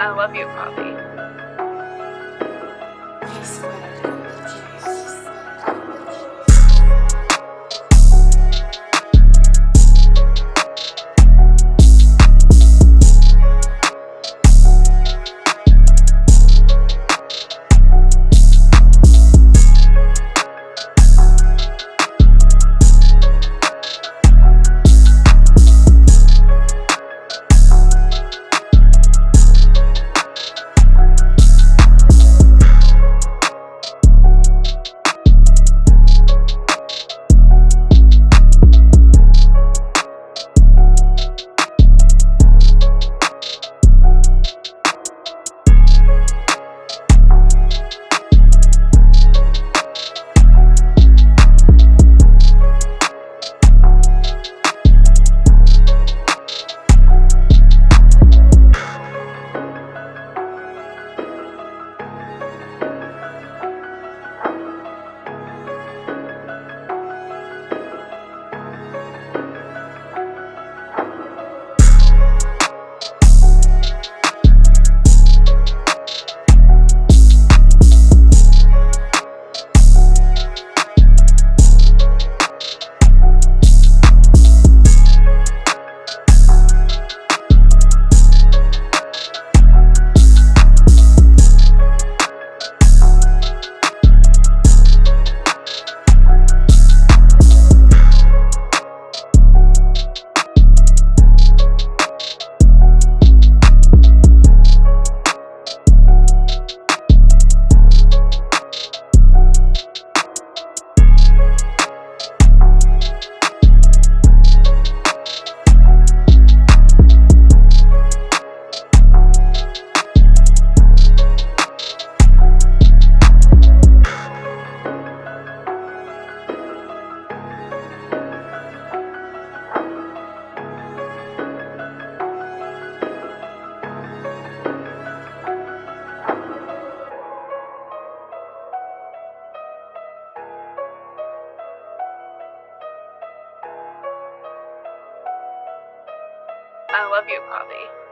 I love you, Poppy. I love you, Poppy.